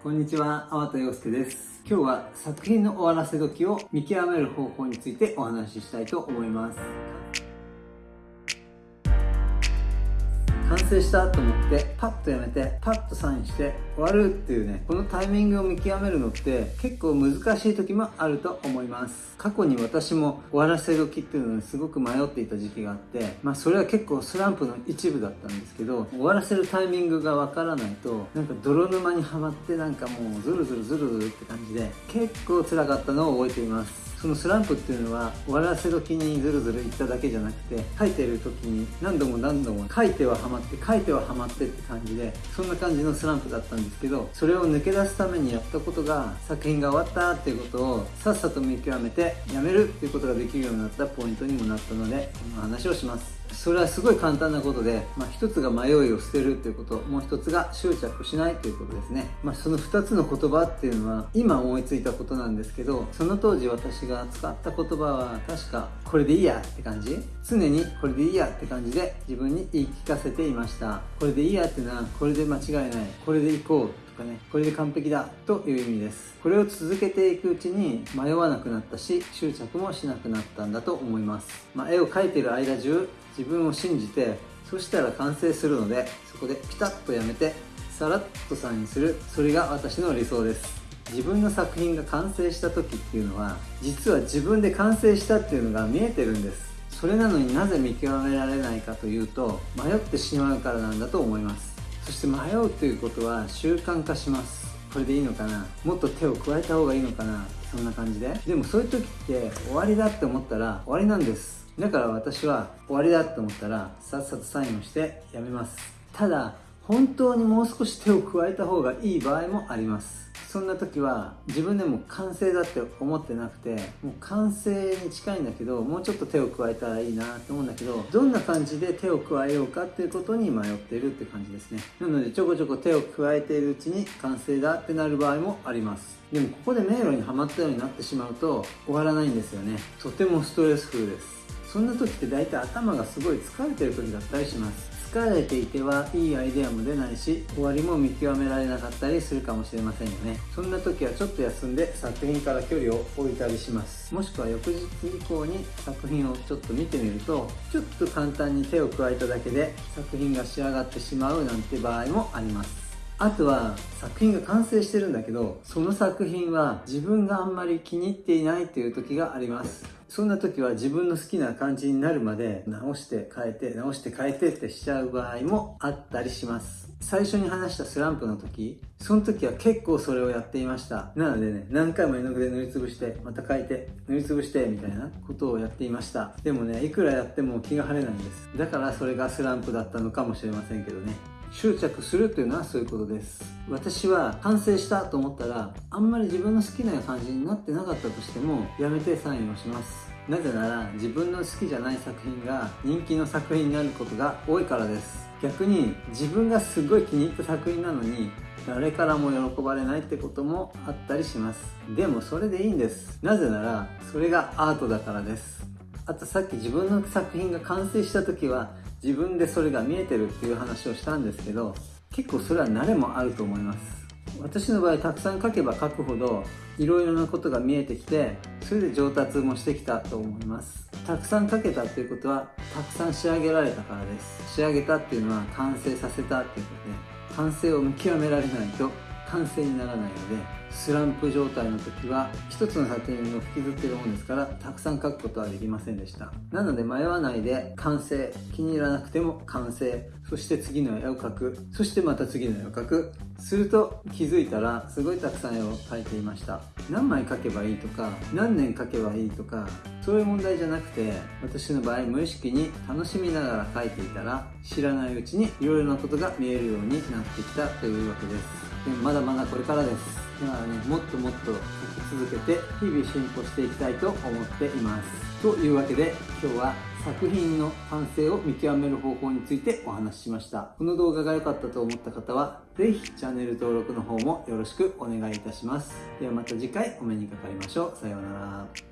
こんにちは、粟田洋介です。今日は作品の終わらせ時を見極める方法についてお話ししたいと思います。完成したと思ってパッとやめてパッとサインして終わるっていうねこのタイミングを見極めるのって結構難しい時もあると思います。過去に私も終わらせ時っていうのにすごく迷っていた時期があってまあそれは結構スランプの一部だったんですけど終わらせるタイミングがわからないとなんか泥沼にはまってなんかもうズルズルズルズルって感じで結構辛かったのを覚えています。そのスランプっていうのは終わらせ時にズルズルいっただけじゃなくて書いてる時に何度も何度も書いてはハマって書いてはハマってって感じでそんな感じのスランプだったんですけどそれを抜け出すためにやったことが作品が終わったっていうことをさっさと見極めてやめるっていうことができるようになったポイントにもなったのでこの話をします。それはすごい簡単なことで、まあ、一つが迷いを捨てるということもう一つが執着しないということですね、まあ、その二つの言葉っていうのは今思いついたことなんですけどその当時私が使った言葉は確かこれでいいやって感じ。常にこれでいいやって感じで自分に言い聞かせていました。これでいいやっていうのはこれで間違いない。これでいこう。かねこれで完璧だという意味です。これを続けていくうちに迷わなくなったし執着もしなくなったんだと思います、まあ、絵を描いてる間中自分を信じてそしたら完成するのでそこでピタッとやめてさらっとサインするそれが私の理想です。自分の作品が完成した時っていうのは実は自分で完成したっていうのが見えてるんです。それなのになぜ見極められないかというと迷ってしまうからなんだと思います。そして迷うということは習慣化します。これでいいのかな？もっと手を加えた方がいいのかな？そんな感じで。でもそういう時って終わりだって思ったら終わりなんです。だから私は終わりだって思ったらさっさとサインをしてやめます。ただ本当にもう少し手を加えた方がいい場合もあります。そんな時は自分でも完成だって思ってなくてもう完成に近いんだけどもうちょっと手を加えたらいいなと思うんだけどどんな感じで手を加えようかっていうことに迷っているって感じですね。なのでちょこちょこ手を加えているうちに完成だってなる場合もあります。でもここで迷路にはまったようになってしまうと終わらないんですよね。とてもストレスフルです。そんな時って大体頭がすごい疲れてる時だったりします。疲れていてはいいアイデアも出ないし終わりも見極められなかったりするかもしれませんよね。そんな時はちょっと休んで作品から距離を置いたりします。もしくは翌日以降に作品をちょっと見てみるとちょっと簡単に手を加えただけで作品が仕上がってしまうなんて場合もあります。あとは作品が完成してるんだけどその作品は自分があんまり気に入っていないという時があります。そんな時は自分の好きな感じになるまで直して変えて直して変えてってしちゃう場合もあったりします。最初に話したスランプの時その時は結構それをやっていました。なのでね何回も絵の具で塗りつぶしてまた変えて塗りつぶしてみたいなことをやっていました。でもねいくらやっても気が晴れないんです。だからそれがスランプだったのかもしれませんけどね。執着するというのはそういうことです。私は完成したと思ったらあんまり自分の好きな感じになってなかったとしてもやめてサインをします。なぜなら自分の好きじゃない作品が人気の作品になることが多いからです。逆に自分がすごい気に入った作品なのに誰からも喜ばれないってこともあったりします。でもそれでいいんです。なぜならそれがアートだからです。あとさっき自分の作品が完成した時は自分でそれが見えてるっていう話をしたんですけど結構それは慣れもあると思います。私の場合たくさん書けば書くほどいろいろなことが見えてきてそれで上達もしてきたと思います。たくさん書けたっていうことはたくさん仕上げられたからです。仕上げたっていうのは完成させたっていうことで完成を見極められないと完成にならないのでスランプ状態の時は一つの作品を引きずっているもんですからたくさん書くことはできませんでした。なので迷わないで完成。気に入らなくても完成。そして次の絵を描く。そしてまた次の絵を描く。すると気づいたらすごいたくさん絵を描いていました。何枚描けばいいとか何年描けばいいとかそういう問題じゃなくて私の場合無意識に楽しみながら描いていたら知らないうちにいろいろなことが見えるようになってきたというわけです。でもまだまだこれからです。だからねもっともっと書き続けて日々進歩していきたいと思っています。というわけで今日は作品の完成を見極める方法についてお話ししました。この動画が良かったと思った方は是非チャンネル登録の方もよろしくお願いいたします。ではまた次回お目にかかりましょう。さようなら。